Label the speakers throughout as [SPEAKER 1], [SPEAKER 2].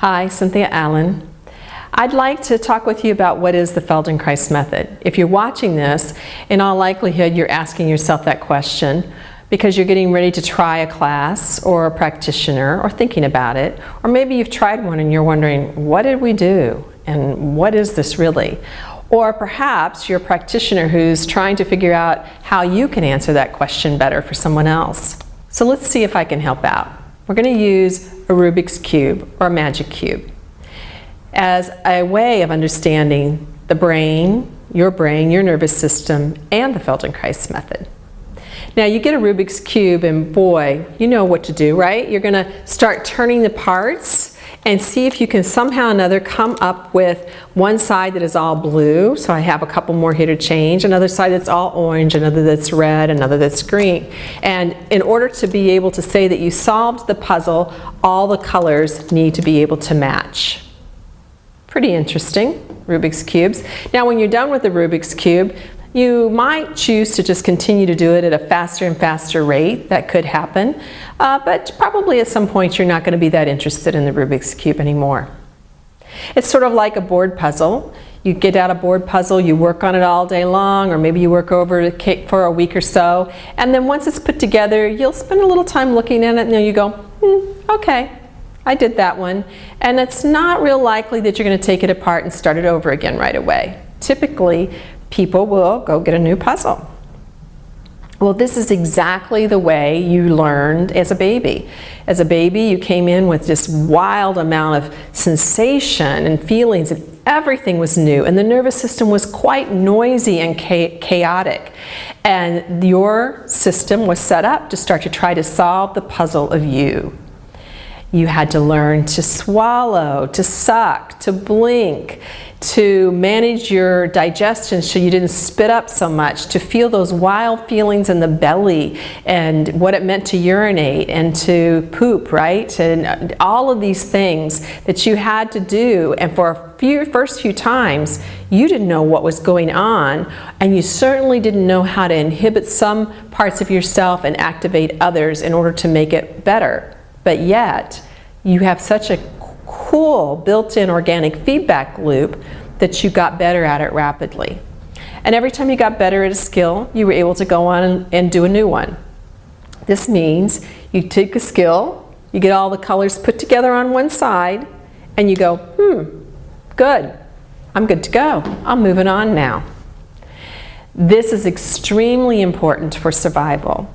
[SPEAKER 1] Hi, Cynthia Allen. I'd like to talk with you about what is the Feldenkrais method. If you're watching this, in all likelihood you're asking yourself that question because you're getting ready to try a class or a practitioner or thinking about it. Or maybe you've tried one and you're wondering, what did we do? And what is this really? Or perhaps you're a practitioner who's trying to figure out how you can answer that question better for someone else. So let's see if I can help out. We're going to use a Rubik's Cube or a Magic Cube as a way of understanding the brain, your brain, your nervous system, and the Feldenkrais method. Now you get a Rubik's Cube and boy, you know what to do, right? You're going to start turning the parts and see if you can somehow or another come up with one side that is all blue, so I have a couple more here to change, another side that's all orange, another that's red, another that's green. And in order to be able to say that you solved the puzzle, all the colors need to be able to match. Pretty interesting, Rubik's Cubes. Now when you're done with the Rubik's Cube, you might choose to just continue to do it at a faster and faster rate. That could happen. Uh, but probably at some point you're not going to be that interested in the Rubik's Cube anymore. It's sort of like a board puzzle. You get out a board puzzle, you work on it all day long, or maybe you work over it for a week or so, and then once it's put together, you'll spend a little time looking at it and then you go, hmm, okay, I did that one. And it's not real likely that you're going to take it apart and start it over again right away. Typically, people will go get a new puzzle. Well, this is exactly the way you learned as a baby. As a baby, you came in with this wild amount of sensation and feelings and everything was new and the nervous system was quite noisy and chaotic. And your system was set up to start to try to solve the puzzle of you. You had to learn to swallow, to suck, to blink, to manage your digestion so you didn't spit up so much, to feel those wild feelings in the belly and what it meant to urinate and to poop, right? And uh, all of these things that you had to do and for a few first few times you didn't know what was going on and you certainly didn't know how to inhibit some parts of yourself and activate others in order to make it better. But yet, you have such a cool built-in organic feedback loop that you got better at it rapidly. And every time you got better at a skill, you were able to go on and, and do a new one. This means you take a skill, you get all the colors put together on one side, and you go, hmm, good, I'm good to go. I'm moving on now. This is extremely important for survival.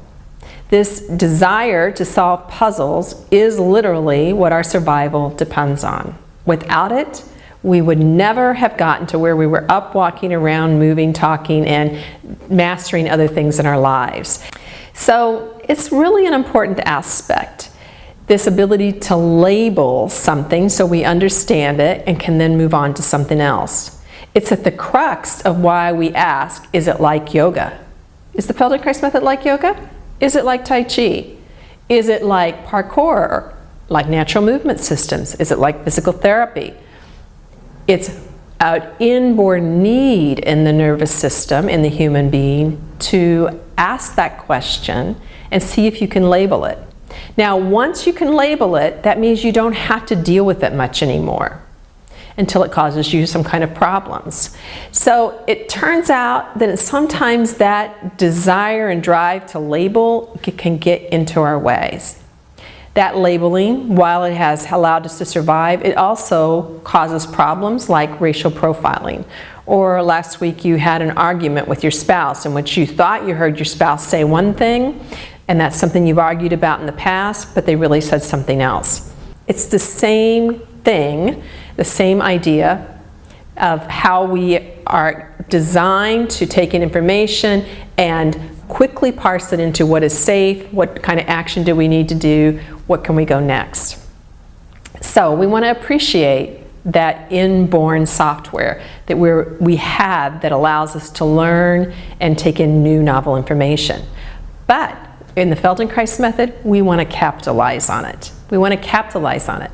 [SPEAKER 1] This desire to solve puzzles is literally what our survival depends on. Without it, we would never have gotten to where we were up, walking around, moving, talking, and mastering other things in our lives. So it's really an important aspect, this ability to label something so we understand it and can then move on to something else. It's at the crux of why we ask, is it like yoga? Is the Feldenkrais method like yoga? Is it like Tai Chi? Is it like parkour? Like natural movement systems? Is it like physical therapy? It's an inborn need in the nervous system, in the human being, to ask that question and see if you can label it. Now, once you can label it, that means you don't have to deal with it much anymore until it causes you some kind of problems. So it turns out that sometimes that desire and drive to label can get into our ways. That labeling, while it has allowed us to survive, it also causes problems like racial profiling. Or last week you had an argument with your spouse in which you thought you heard your spouse say one thing, and that's something you've argued about in the past, but they really said something else. It's the same thing the same idea of how we are designed to take in information and quickly parse it into what is safe, what kind of action do we need to do, what can we go next. So we want to appreciate that inborn software that we're, we have that allows us to learn and take in new novel information. But in the Feldenkrais method, we want to capitalize on it. We want to capitalize on it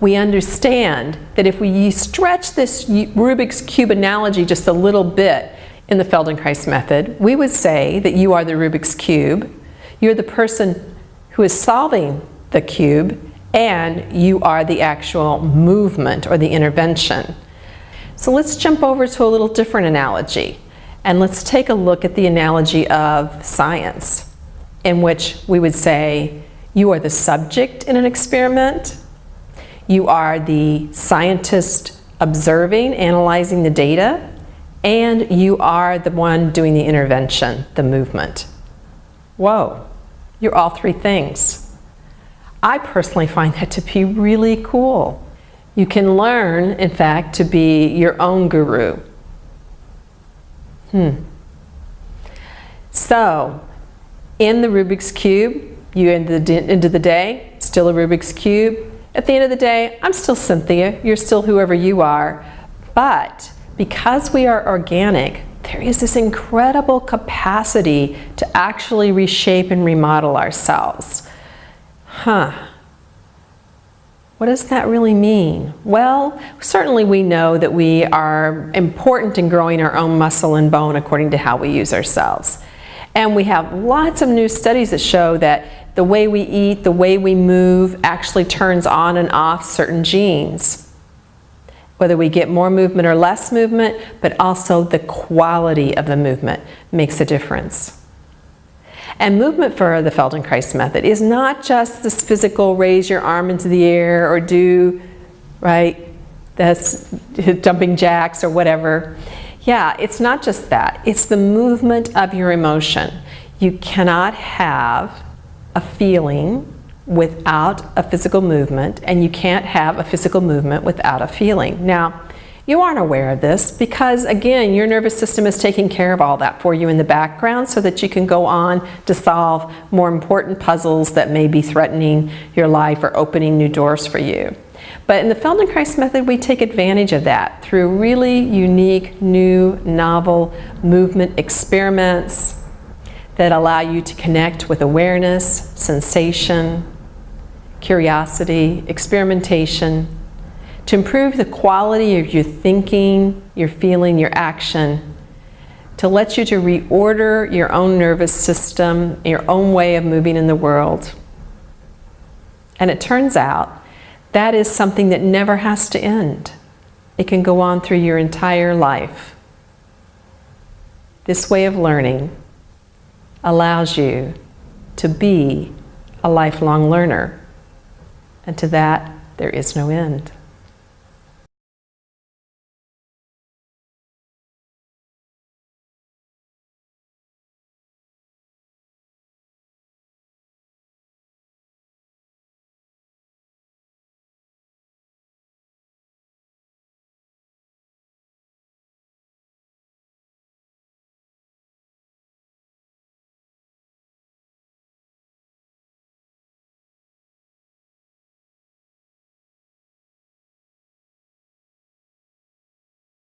[SPEAKER 1] we understand that if we stretch this Rubik's Cube analogy just a little bit in the Feldenkrais method, we would say that you are the Rubik's Cube, you're the person who is solving the cube, and you are the actual movement or the intervention. So let's jump over to a little different analogy and let's take a look at the analogy of science in which we would say you are the subject in an experiment, you are the scientist observing, analyzing the data, and you are the one doing the intervention, the movement. Whoa, you're all three things. I personally find that to be really cool. You can learn, in fact, to be your own guru. Hmm. So, in the Rubik's Cube, you end the, end of the day, still a Rubik's Cube. At the end of the day, I'm still Cynthia. You're still whoever you are. But because we are organic, there is this incredible capacity to actually reshape and remodel ourselves. Huh. What does that really mean? Well, certainly we know that we are important in growing our own muscle and bone according to how we use ourselves. And we have lots of new studies that show that the way we eat, the way we move actually turns on and off certain genes. Whether we get more movement or less movement, but also the quality of the movement makes a difference. And movement for the Feldenkrais method is not just this physical raise your arm into the air or do, right, that's jumping jacks or whatever. Yeah, it's not just that. It's the movement of your emotion. You cannot have a feeling without a physical movement, and you can't have a physical movement without a feeling. Now, you aren't aware of this because, again, your nervous system is taking care of all that for you in the background so that you can go on to solve more important puzzles that may be threatening your life or opening new doors for you. But in the Feldenkrais method, we take advantage of that through really unique, new, novel movement experiments that allow you to connect with awareness, sensation, curiosity, experimentation, to improve the quality of your thinking, your feeling, your action, to let you to reorder your own nervous system, your own way of moving in the world. And it turns out that is something that never has to end. It can go on through your entire life. This way of learning allows you to be a lifelong learner. And to that, there is no end.